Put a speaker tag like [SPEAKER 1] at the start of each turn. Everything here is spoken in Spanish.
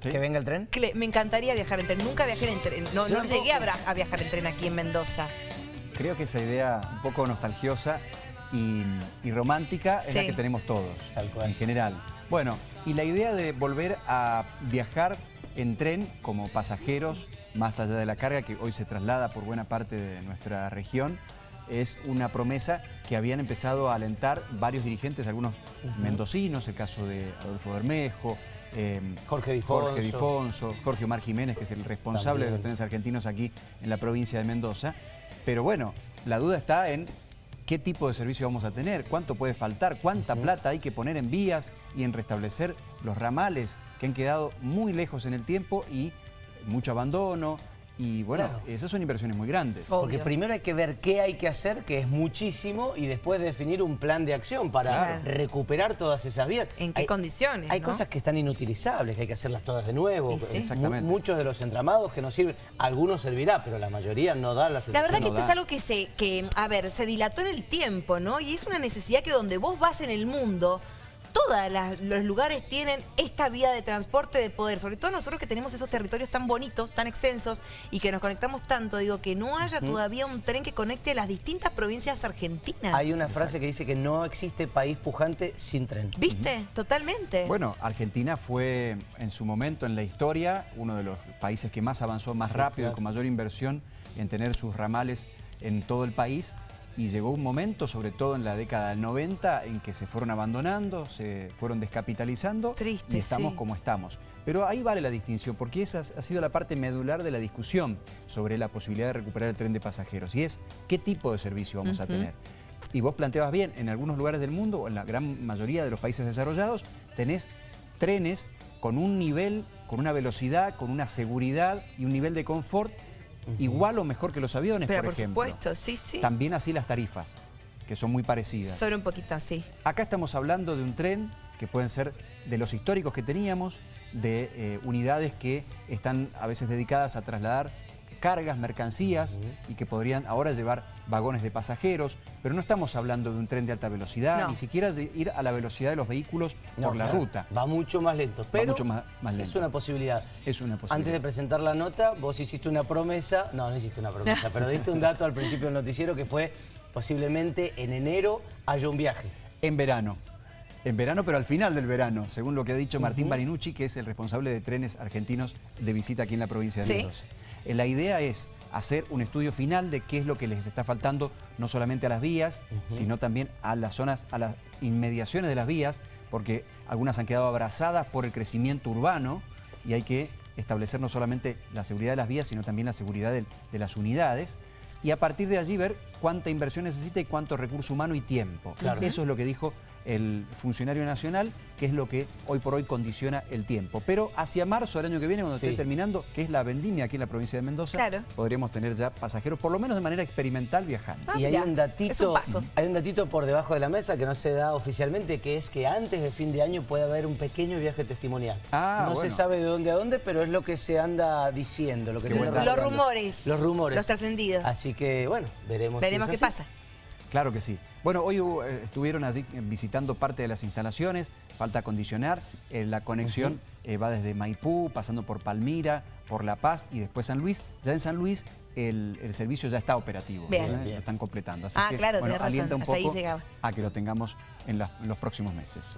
[SPEAKER 1] ¿Que venga el tren?
[SPEAKER 2] Me encantaría viajar en tren. Nunca viajé en tren. No, no llegué a, viajar en tren aquí en Mendoza.
[SPEAKER 3] Creo que esa idea un poco nostalgiosa y, y romántica es la que tenemos todos,
[SPEAKER 1] Tal cual.
[SPEAKER 3] en general. Bueno, y la idea de volver a viajar en tren como pasajeros, más allá de la carga que hoy se traslada por buena parte de nuestra región, es una promesa que habían empezado a alentar varios dirigentes, algunos mendocinos, el caso de Adolfo Bermejo, eh,
[SPEAKER 1] Jorge Difonso.
[SPEAKER 3] Jorge Difonso, Jorge Omar Jiménez, que es el responsable de los trenes argentinos aquí en la provincia de Mendoza. Pero bueno, la duda está en qué tipo de servicio vamos a tener, cuánto puede faltar, cuánta plata hay que poner en vías y en restablecer los ramales que han quedado muy lejos en el tiempo y mucho abandono. Y bueno,
[SPEAKER 1] Claro.
[SPEAKER 3] esas son inversiones muy grandes.
[SPEAKER 1] Porque primero hay que ver qué hay que hacer, que es muchísimo, y después definir un plan de acción para
[SPEAKER 2] Claro.
[SPEAKER 1] recuperar todas esas vías.
[SPEAKER 2] ¿En qué
[SPEAKER 1] Hay-
[SPEAKER 2] condiciones,
[SPEAKER 1] Hay
[SPEAKER 2] no?
[SPEAKER 1] cosas que están inutilizables, que hay que hacerlas todas de nuevo.
[SPEAKER 2] Sí.
[SPEAKER 3] Exactamente.
[SPEAKER 1] muchos de los entramados que nos sirven, algunos servirá, pero la mayoría no da la
[SPEAKER 2] La verdad que
[SPEAKER 3] no
[SPEAKER 2] esto es algo que se, que, a ver, se dilató en el tiempo, ¿no? Y es una necesidad que donde vos vas en el mundo, todos los lugares tienen esta vía de transporte de poder. Sobre todo nosotros que tenemos esos territorios tan bonitos, tan extensos y que nos conectamos tanto. Digo, que no haya todavía un tren que conecte las distintas provincias argentinas.
[SPEAKER 1] Hay una frase que dice que no existe país pujante sin tren.
[SPEAKER 2] ¿Viste? Totalmente.
[SPEAKER 3] Bueno, Argentina fue en su momento en la historia uno de los países que más avanzó más rápido,
[SPEAKER 1] claro.
[SPEAKER 3] con mayor inversión en tener sus ramales en todo el país. Y llegó un momento, sobre todo en la década del 90, en que se fueron abandonando, se fueron descapitalizando
[SPEAKER 2] Triste,
[SPEAKER 3] y estamos
[SPEAKER 2] sí.
[SPEAKER 3] como estamos. Pero ahí vale la distinción, porque esa ha sido la parte medular de la discusión sobre la posibilidad de recuperar el tren de pasajeros. Y es, ¿qué tipo de servicio vamos a tener? Y vos planteabas bien, en algunos lugares del mundo, o en la gran mayoría de los países desarrollados, tenés trenes con un nivel, con una velocidad, con una seguridad y un nivel de confort igual o mejor que los aviones,
[SPEAKER 2] Pero
[SPEAKER 3] por,
[SPEAKER 2] por
[SPEAKER 3] ejemplo.
[SPEAKER 2] supuesto, sí, sí.
[SPEAKER 3] También así las tarifas, que son muy parecidas.
[SPEAKER 2] Solo un poquito así.
[SPEAKER 3] Acá estamos hablando de un tren que pueden ser de los históricos que teníamos, de eh, unidades que están a veces dedicadas a trasladar cargas, mercancías y que podrían ahora llevar vagones de pasajeros, pero no estamos hablando de un tren de alta velocidad,
[SPEAKER 2] No.
[SPEAKER 3] ni siquiera de ir a la velocidad de los vehículos
[SPEAKER 1] No,
[SPEAKER 3] por la
[SPEAKER 1] claro,
[SPEAKER 3] ruta.
[SPEAKER 1] Va mucho más lento, pero
[SPEAKER 3] mucho más- más
[SPEAKER 1] es
[SPEAKER 3] lento.
[SPEAKER 1] una posibilidad.
[SPEAKER 3] Es una posibilidad.
[SPEAKER 1] Antes de presentar la nota, vos hiciste una promesa, no, no hiciste una promesa, pero diste un dato al principio del noticiero que fue posiblemente en enero haya un viaje.
[SPEAKER 3] En verano. En verano, pero al final del verano, según lo que ha dicho Martín Barinucci, que es el responsable de trenes argentinos de visita aquí en la provincia de. Mendoza. Eh, La idea es hacer un estudio final de qué es lo que les está faltando, no solamente a las vías, sino también a las zonas, a las inmediaciones de las vías, porque algunas han quedado abrazadas por el crecimiento urbano y hay que establecer no solamente la seguridad de las vías, sino también la seguridad de, de las unidades. Y a partir de allí ver cuánta inversión necesita y cuánto recurso humano y tiempo.
[SPEAKER 1] Claro.
[SPEAKER 3] Eso es lo que dijo el funcionario nacional, que es lo que hoy por hoy condiciona el tiempo. Pero hacia marzo del año que viene, cuando
[SPEAKER 1] Sí.
[SPEAKER 3] esté terminando, que es la vendimia aquí en la provincia de Mendoza,
[SPEAKER 2] Claro.
[SPEAKER 3] podríamos tener ya pasajeros, por lo menos de manera experimental, viajando.
[SPEAKER 2] Ah,
[SPEAKER 1] y hay un datito,
[SPEAKER 2] es un paso.
[SPEAKER 1] hay un datito por debajo de la mesa que no se da oficialmente, que es que antes de fin de año puede haber un pequeño viaje testimonial.
[SPEAKER 3] Ah,
[SPEAKER 1] no
[SPEAKER 3] bueno.
[SPEAKER 1] se sabe de dónde a dónde, pero es lo que se anda diciendo, lo que se anda.
[SPEAKER 2] Los rumores.
[SPEAKER 1] Los rumores.
[SPEAKER 2] Los trascendidos.
[SPEAKER 1] Así que, bueno, veremos.
[SPEAKER 2] Veremos qué
[SPEAKER 1] así.
[SPEAKER 2] pasa.
[SPEAKER 3] Claro que sí. Bueno, hoy hubo, eh, estuvieron allí eh, visitando parte de las instalaciones, falta acondicionar, eh, la conexión eh, va desde Maipú, pasando por Palmira, por La Paz y después San Luis. Ya en San Luis el, el servicio ya está operativo,
[SPEAKER 2] Bien.
[SPEAKER 1] Bien.
[SPEAKER 3] lo están completando. Así
[SPEAKER 2] Ah,
[SPEAKER 3] que,
[SPEAKER 2] claro,
[SPEAKER 3] bueno,
[SPEAKER 2] tenés razón,
[SPEAKER 3] alienta un poco a que lo tengamos en, la- en los próximos meses.
[SPEAKER 2] Gracias.